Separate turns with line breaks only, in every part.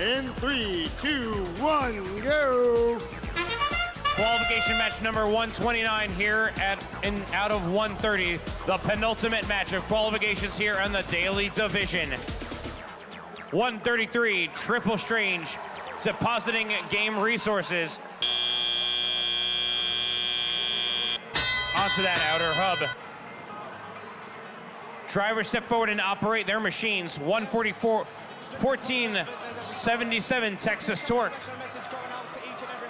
In three, two, one, go.
Qualification match number 129 here at in out of 130. The penultimate match of qualifications here in the Daly division. 133, Triple Strange, depositing game resources onto that outer hub. Drivers step forward and operate their machines. 144, 1477 Texas Torque.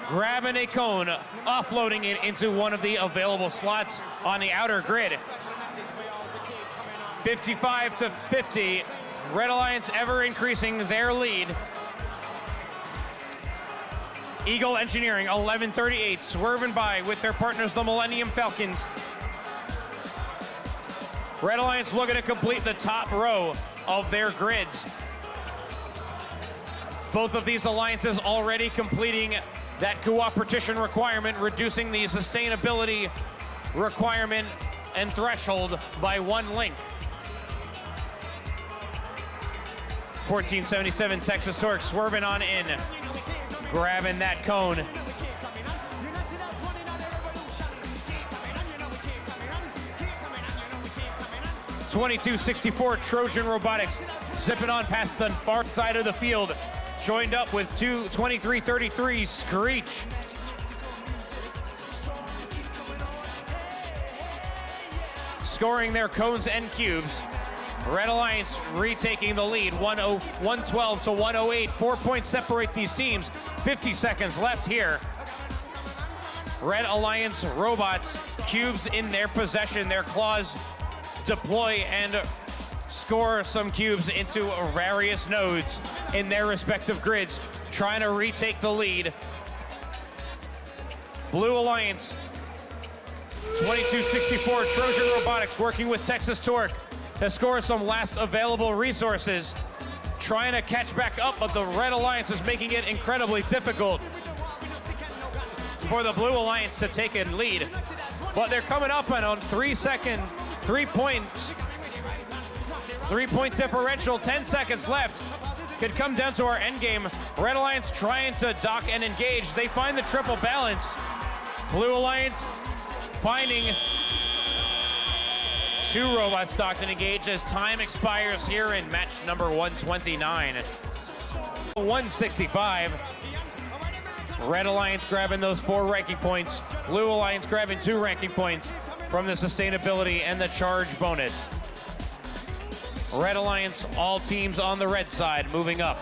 Grabbing a cone, offloading it into one of the available slots on the outer grid. 55 to 50. Red Alliance ever increasing their lead. Eagle Engineering, 1138, swerving by with their partners, the Millennium Falcons. Red Alliance looking to complete the top row of their grids. Both of these alliances already completing that cooperation requirement, reducing the sustainability requirement and threshold by one link. 1477 Texas Torque swerving on in, grabbing that cone. Twenty-two sixty-four Trojan Robotics zipping on past the far side of the field, joined up with two 2333 Screech. Scoring their cones and cubes. Red Alliance retaking the lead, 112 to 108. Four points separate these teams. 50 seconds left here. Red Alliance robots, cubes in their possession. Their claws deploy and score some cubes into various nodes in their respective grids, trying to retake the lead. Blue Alliance, 2264 Trojan Robotics working with Texas Torque to score some last available resources. Trying to catch back up, but the Red Alliance is making it incredibly difficult for the Blue Alliance to take a lead. But they're coming up on three second, three points, three point differential, 10 seconds left. Could come down to our end game. Red Alliance trying to dock and engage. They find the triple balance. Blue Alliance finding two robots docked and engaged as time expires here in match number 129. 165. Red Alliance grabbing those four ranking points. Blue Alliance grabbing two ranking points from the sustainability and the charge bonus. Red Alliance, all teams on the red side moving up.